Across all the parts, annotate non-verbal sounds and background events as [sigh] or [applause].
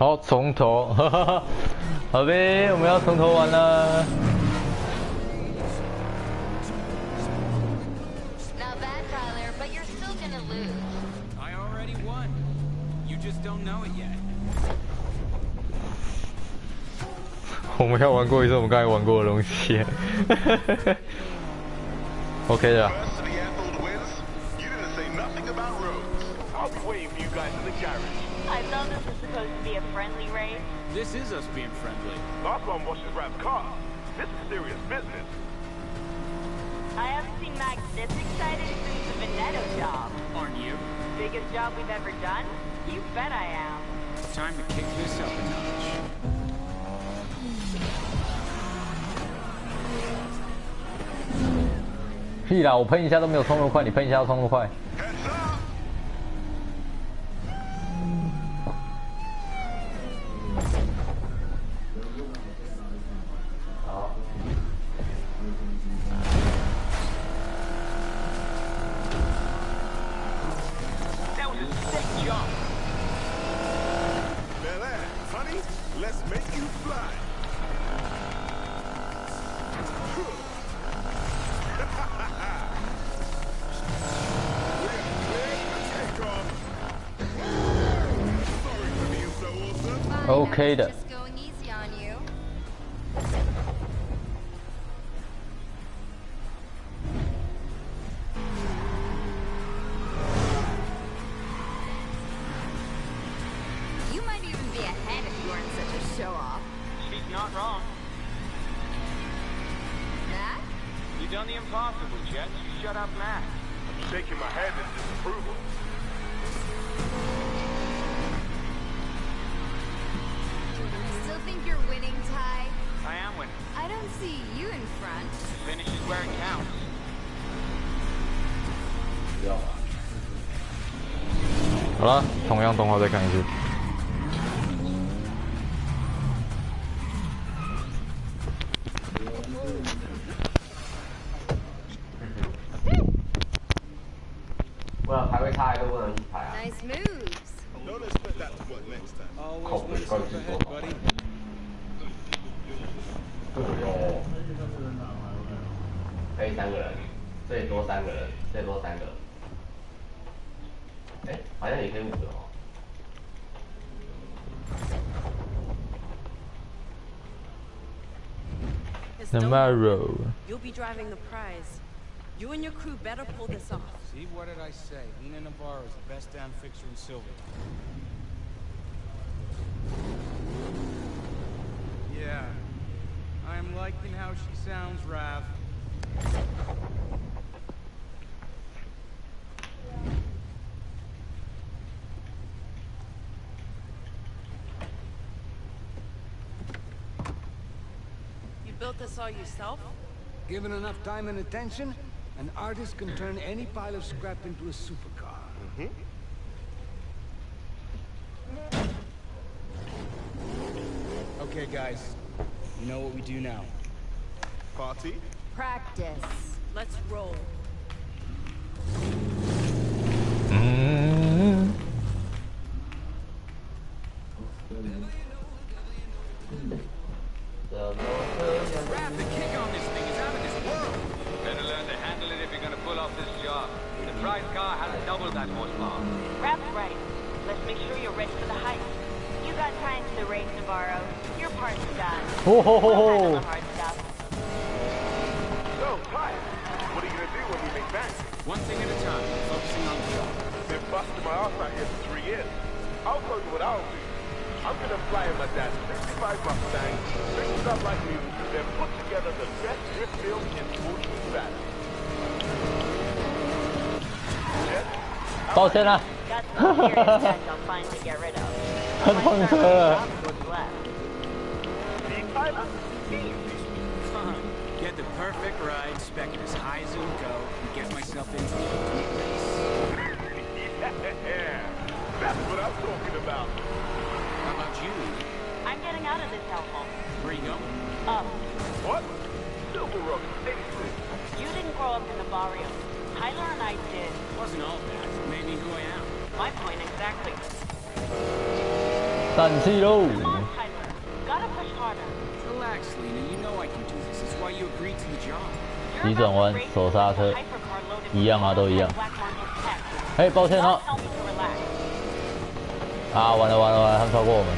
好从头 [laughs] 好呗我们要从头玩了。我们要玩过一次我们刚才玩过的东西。[laughs] Ok 的。friendly? This is us being friendly. Last one was his rap car. This is serious business. I haven't seen Mac this excited since the Veneto job. Aren't you? Biggest job we've ever done? You bet I am. Time to kick this up a notch. 屁啦！我喷一下都没有冲那么快，你喷一下要冲那么快。Awesome. Fine, 好了，同样动画再看一次。Tomorrow，You'll be driving the prize. You and your crew better pull this off. See, what did I say? Lina Navarro is the best down fixer in silver. Yeah. I'm liking how she sounds, Rav. You built this all yourself? Given enough time and attention, an artist can turn any pile of scrap into a supercar. Okay, guys. You know what we do now. Party? Practice. Let's roll. done. 哦吼吼 We'll handle 吼 the！hard stuff. So, Ty, what are you gonna do when we make bank? One thing at a time, focusing on the job. Been busting my ass out here for three years. I'll tell you what I'll do. I'm gonna fly in my dad's 65 Mustang, fix it up like new, then put together the best drift film in Woodland Valley. Jet, 抱歉啦， Got some serious 500 Get the perfect ride, spec it as high as it'll go, and get myself into the race. [laughs] that's what I'm talking about. How about you? I'm getting out of this hellhole. Where are you going? Up. What? Silver Road Station. You didn't grow up in the barrio. Tyler and I did. Wasn't all bad. Made me who I am. My point exactly. 等住喽。Relax, Lena. You know I can do this. It's why you agreed to the job. 急转弯手刹车一样啊都一样.哎，抱歉 relax. 啊，完了完了完了，他们超过我们。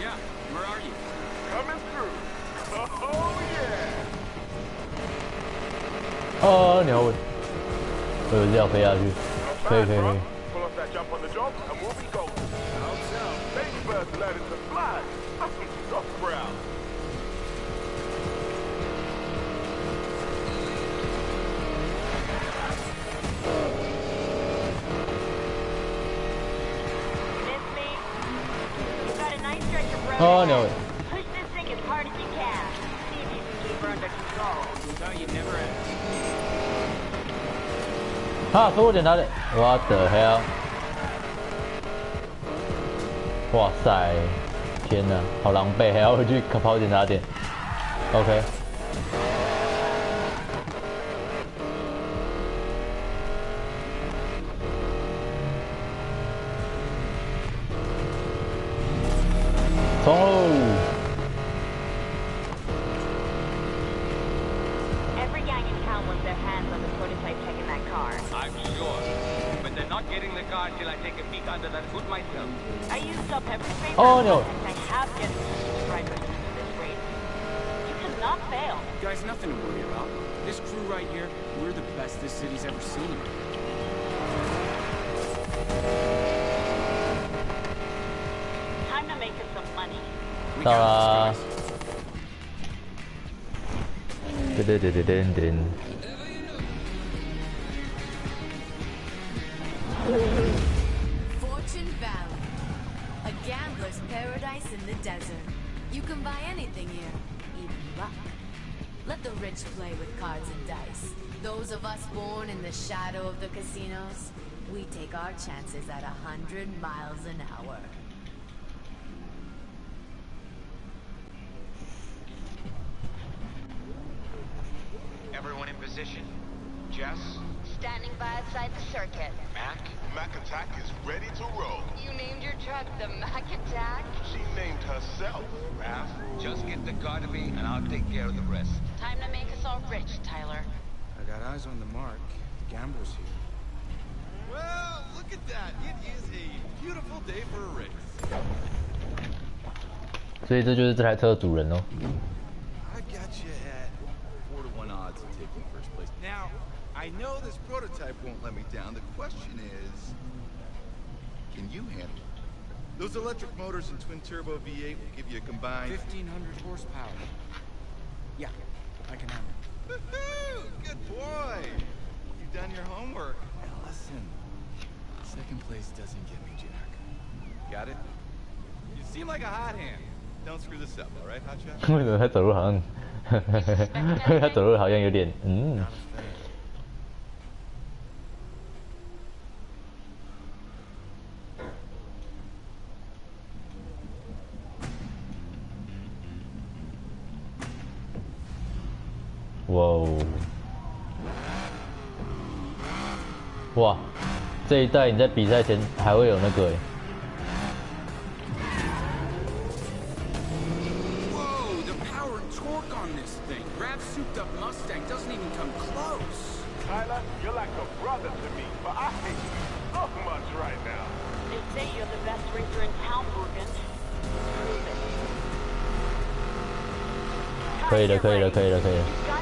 Yeah. Oh no. It was Delphi as you. Play, play, play. Pull off that jump on the job and we'll be golden. Baby bird learning to fly. That's what you got, oh no. 哈，所有检查点，What the hell？哇塞，天哪，好狼狈，还要回去跑检查点。OK，town wants their hands on the prototype tech in that car. I'm sure. But they're not getting the car till I take a peek under that hood myself. I used up every favor Oh, no. I have getting the drivers into this race. You cannot fail. Guys, nothing to worry about. This crew right here, we're the best this city's ever seen. Time to make us some money. We got 啦 this, guys.！Fortune Valley. A gambler's paradise in the desert. You can buy anything here, even luck. Let the rich play with cards and dice. Those of us born in the shadow of the casinos, we take our chances at a hundred miles an hour. Everyone in position? Jess? Standing by outside the circuit. Mac? Mac Attack is ready to roll. You the Mac attack? She named herself, Rav. Just get the car to me, and I'll take care of the rest. Time to make us all rich, Tyler. I got eyes on the mark. The gamble's here. Well, look at that. It is a beautiful day for a race. 所以这就是这台车的主人哦。Now, I know this prototype won't let me down. The question is, can you handle it? Those electric motors and twin turbo V8 will give you a combined. 1,500 horsepower. Yeah, I can handle it. Woohoo! Good boy. You've done your homework. Now listen, second place doesn't get me Jack. Got it? You seem like a hot hand. Don't screw this up, all right, Hotshot? [laughs] 为什么他走路好像，他走路好像有点嗯 [laughs] 哇。哦哇这一代你在比赛前还会有那个诶可以的可以的可以的可以的。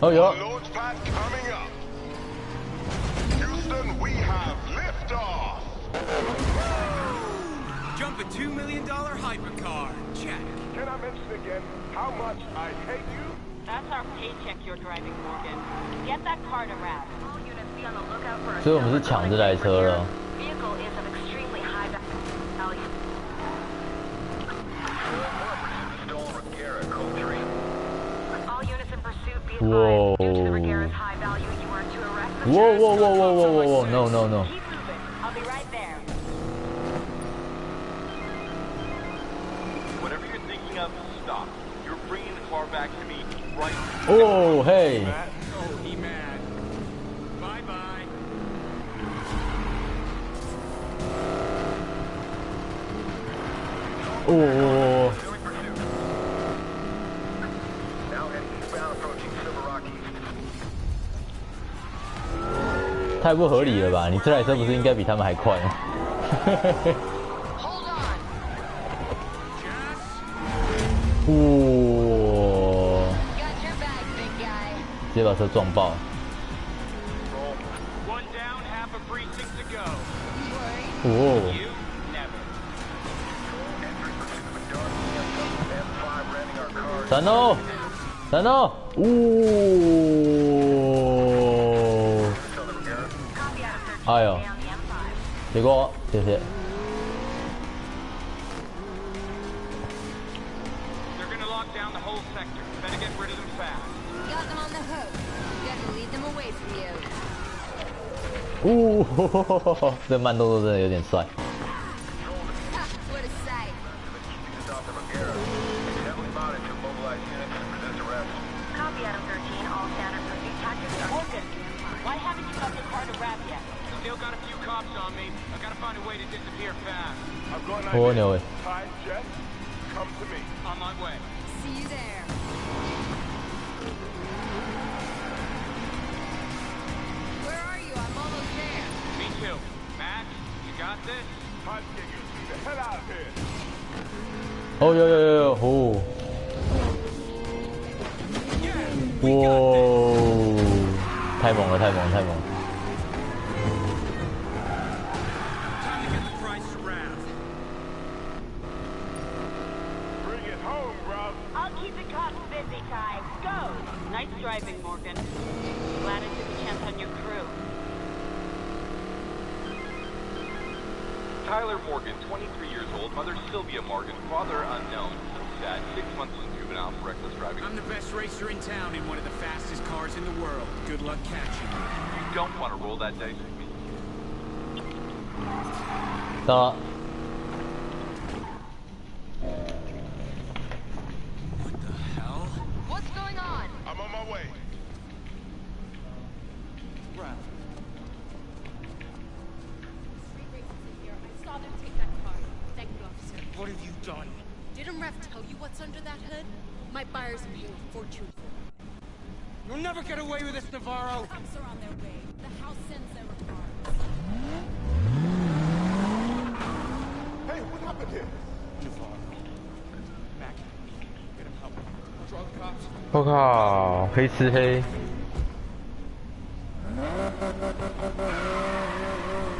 Oh, yeah. Launch pad coming up. Houston, we have liftoff. Jump a $2 million hypercar. Check. Can I mention again how much I hate you? That's our paycheck you're driving, Morgan. Get that car to Rav. 所以我们是抢这台车了。The Whoa, whoa, whoa, whoa, whoa, whoa, whoa! No, no, no. I'll be right there. Whatever you're thinking of, stop. You're bringing the car back to me right Oh, hey. Oh, he mad. Bye-bye. Oh, 太不合理了吧？你这台车不是应该比他们还快吗 guy. 直接把车撞爆。One down, half a precinct to go. 哦，You never. M5 ramming our cars. 闪哦，闪哦！哦，hook. Gotta lead them away from you. 哦，这慢动作真的有点帅。 Ty. Go! Nice driving, Morgan. Glad I took a chance on your crew. Tyler Morgan, 23 years old, mother Sylvia Morgan, father unknown. So sad, six months in juvenile for reckless driving. I'm the best racer in town in one of the fastest cars in the world. Good luck catching me. You don't want to roll that dice with me. 到了，What the hell? What's going on? I'm on my way. I what's under that hood? My buyers are paying a fortune for it. You'll never get away with this, Navarro. Cops are on their way. The house sends their regards. Hey, what happened here? Navarro. Mac, get him help. Draw the cops. 我靠，黑吃黑，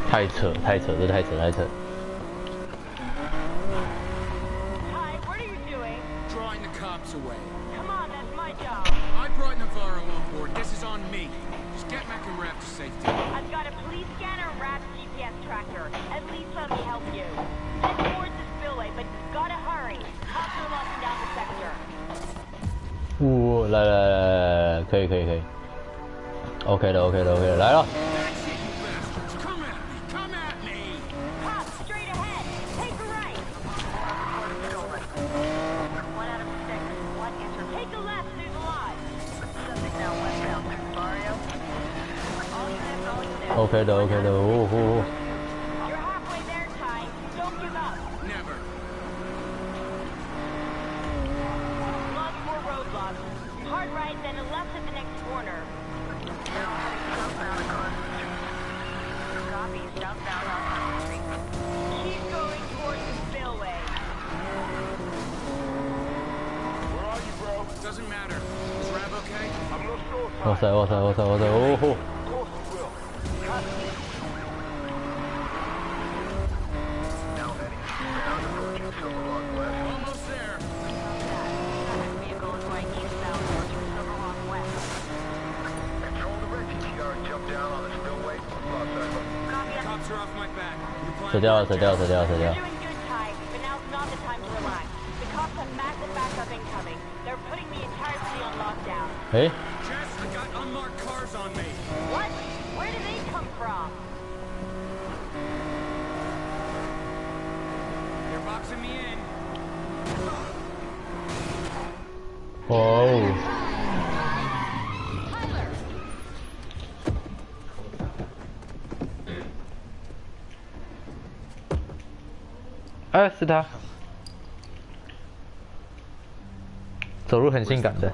太扯太扯，这太扯太扯。 to safety. I've got a police scanner and Rap's GPS tracker. At least let me help you. Head towards the spillway, but you've gotta hurry. Cops are locking down the sector. 呜、来来来来来，可以可以可以，OK 的 OK 的 OK 的，来了。 okay, though, okay, though. Ooh, ooh. You're halfway there, Ty. Don't give up. Never. Log four roadblock. Hard right, then a left at the next corner. Copy, southbound on Street. Keep going towards the spillway. Where are you, bro? Doesn't matter. Is Rav okay? I'm not sure. What's that, what's that, what's that, what's that? Oh. oh. 死掉了，死掉了，死掉了，死掉 You're 了。 doing good, 哎，是他，走路很性感的。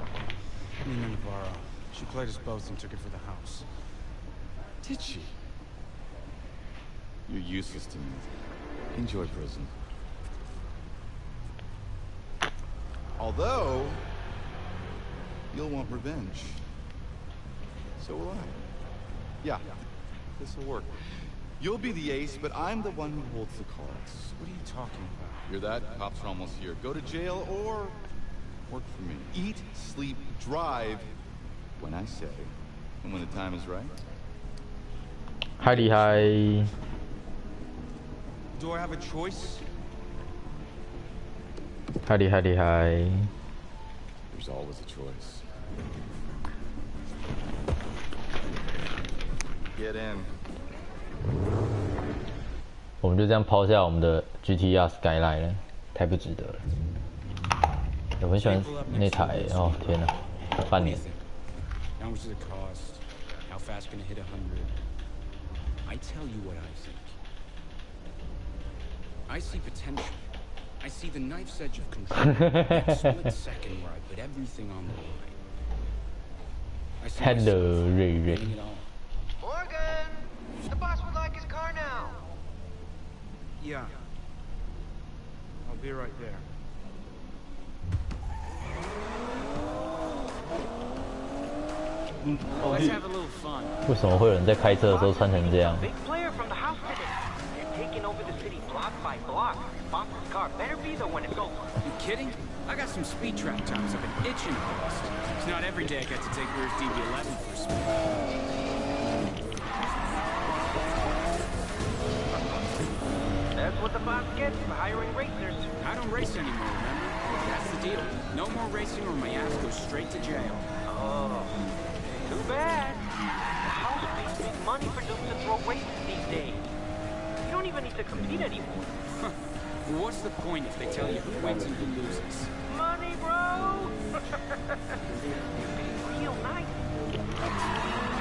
Nina Navarro. She played us both and took it for the house. Did she? You're useless to me. Enjoy prison. Although, you'll want revenge. So will I. Yeah, this'll work. You'll be the ace, but I'm the one who holds the cards. What are you talking about? You're that? Cops are almost here. Go to jail or work for me. Eat, sleep, drive when I say, and when the time is right. Hi, hi. Do I have a choice? Hi, hi, hi. There's always a choice. Get in. 我们就这样抛下我们的 GTR Skyline 了，太不值得了。我很喜欢那台哦，天哪，半年。How much does it cost? How fast can it hit 100? I tell you what I think. I see potential. I see the knife's edge of control. that split second where I put everything on the line. I see Hello, myself Ray Ray. Yeah. I'll be right there. Oh, Let's have a little fun. Big player from the house today. They're taking over the city block by block. Boss's car better be the one it's over. You kidding? I got some speed trap times I've been itching for. It's not every day I get to take Weir's DB11 for speed. That's what the boss gets for hiring racers. I don't race anymore, remember? That's the deal. No more racing or my ass goes straight to jail. Oh, too bad. The house pays big money for dudes to throw races these days. You don't even need to compete anymore. [laughs] What's the point if they tell you who wins and who loses? Money, bro! you [laughs] pay real nice.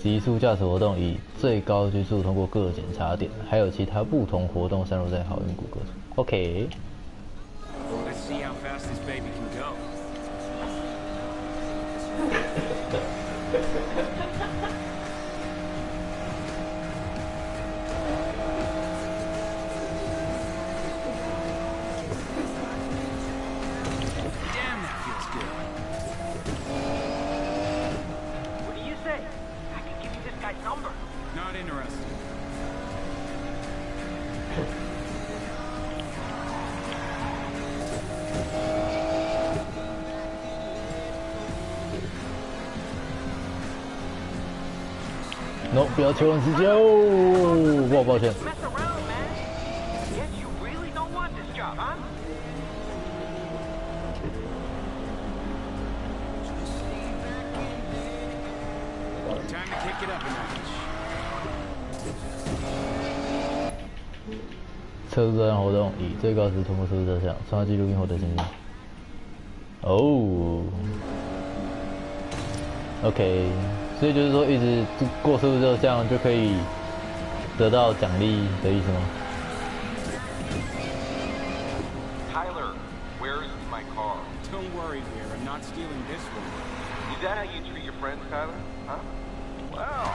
极速驾驶活动以最高极速通过各检查点，还有其他不同活动散落在好运谷各处。OK，[laughs] 不要求人自救，不抱歉。测试这项活动以最高时通过测试这项，刷记录并获得奖励。哦，OK。所以就是说一直过测速这项就可以得到奖励的意思吗？ Tyler, where's my car? Don't worry, Rear. I'm not stealing this one. Is that how you treat your friends, Tyler? Huh? Wow.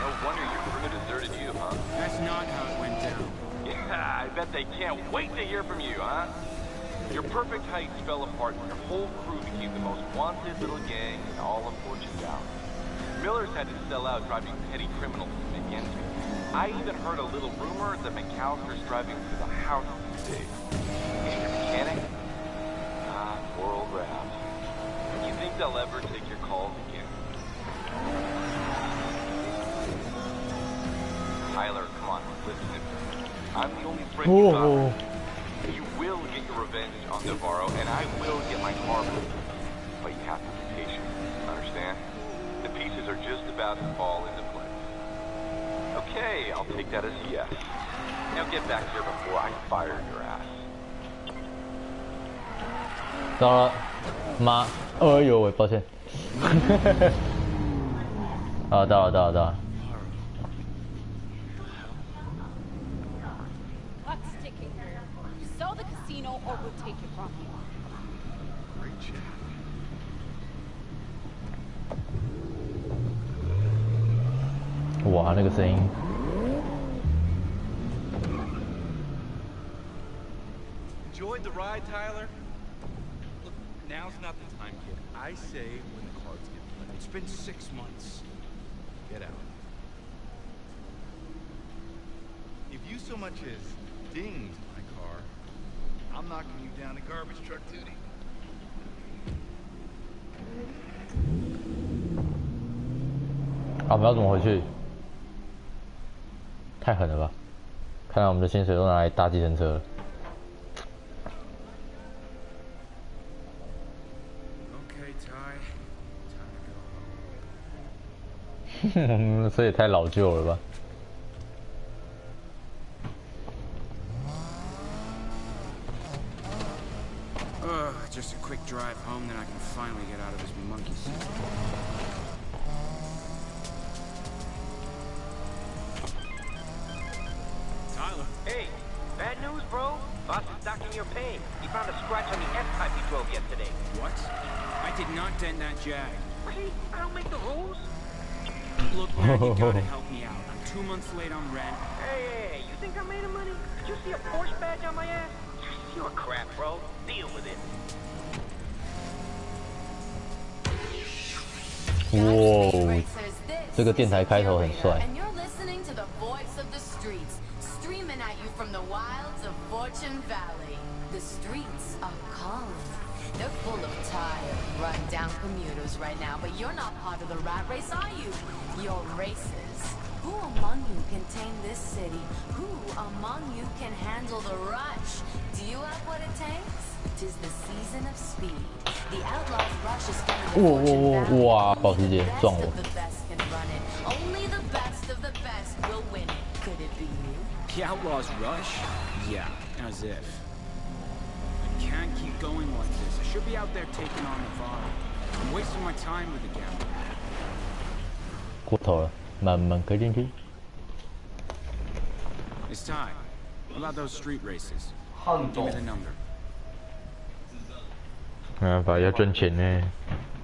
No wonder your crew deserted you, huh? That's not how it went down. Yeah, I bet they can't wait to hear from you, huh? Your perfect heights fell apart when your whole crew became the most wanted little gang in all of Fortune Valley. Miller's had to sell out driving petty criminals to begin with. I even heard a little rumor that McAlister's driving for the house today. Is your mechanic? Ah, poor old Rav. You think they'll ever take your calls again? Tyler, come on, listen. I'm the only friend oh. you got. Oh. You will get your revenge on Navarro, and I will get my car back. But you have to pieces are just about to fall into place. Okay, I'll take that as a yes. Now get back here before I fire your ass. 到了，妈，哎呦喂，抱歉。啊，到了，到了，到了。 Clock's ticking. Sell the casino or we'll take it from you. 哇，那个声音， Enjoyed the ride, Tyler? Look, now's not the time, kid. I say when the cards get played. It's been six months. Get out. If you so much as dinged my car, I'm knocking you down to garbage truck duty. 啊，我们要怎么回去？ 太狠了吧！看来我们的薪水都拿来搭计程车了。Go home. [laughs] 这也太老旧了吧！news, bro. Boss is docking your pain. He found a scratch on the S-type you drove yesterday. What? I did not dent that jag. Really? I don't make the rules? Look, man, you gotta help [laughs] me out. I'm two months late on rent. Hey, hey, hey, you think I made of money? Did you see a Porsche badge on my ass? You're crap, bro. Deal with it. 哇，这个电台开头很帅。 tire. Run down commuters right now, but you're not part of the rat race, are you? You're racist. Who among you can tame this city? Who among you can handle the rush? Do you have what it takes? Tis the season of speed. The outlaw's rush is coming to fortune the best the best can run it. Only the best of the best will win it. Could it be you? The outlaw's rush? Yeah, as if. I can't keep going like this. Should be out there taking on the VAR. I'm wasting my time with the gambler. Cuộc thổi mà mình cái đến chứ. It's time. What about those street races? Give me the number. À, phải ở trên trình nè.